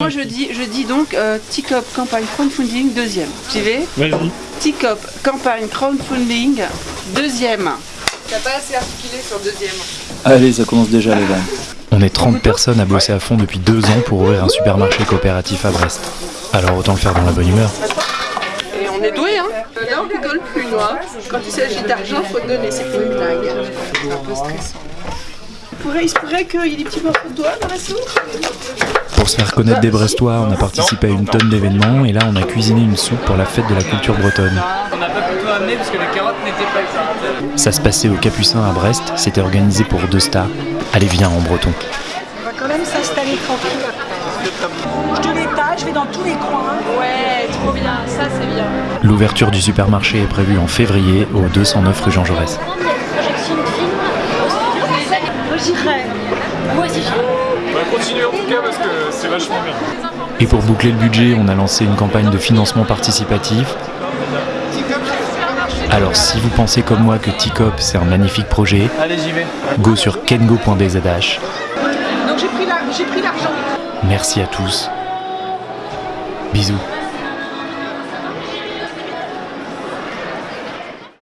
Moi je dis, je dis donc euh, TICOP campagne crowdfunding deuxième. J'y vais Vas-y. TICOP campagne crowdfunding deuxième. T'as pas assez articulé sur deuxième. Allez, ça commence déjà les vannes. On est 30 personnes à bosser à fond depuis deux ans pour ouvrir un supermarché coopératif à Brest. Alors autant le faire dans la bonne humeur. Et on est doué, hein Là on rigole plus, moi. Quand il s'agit d'argent, faut donner, c'est une blague. Un peu stressant. Il pourrait- Il se pourrait qu'il y ait des petits morceaux de doigts dans la soupe Pour se faire connaître des Brestois, on a participé à une tonne d'événements et là on a cuisiné une soupe pour la fête de la culture bretonne. On n'a pas pu tout amener parce que les carottes n'étaient pas cuites. Ça se passait au Capucin à Brest, c'était organisé pour deux stars. Allez viens en breton. On va quand même s'installer tranquille après. Je te l'étage, je vais dans tous les coins. Ouais, trop bien, ça c'est bien. L'ouverture du supermarché est prévue en février au 209 rue Jean Jaurès. Projection de film. Moi j'irai. Moi aussi. On va continuer en tout cas parce que c'est vachement bien. Et pour boucler le budget, on a lancé une campagne de financement participatif. Alors si vous pensez comme moi que TICOP c'est un magnifique projet, Allez, j'y vais. go sur kengo.bzh. Donc j'ai pris la- j'ai pris l'argent. Merci à tous. Bisous.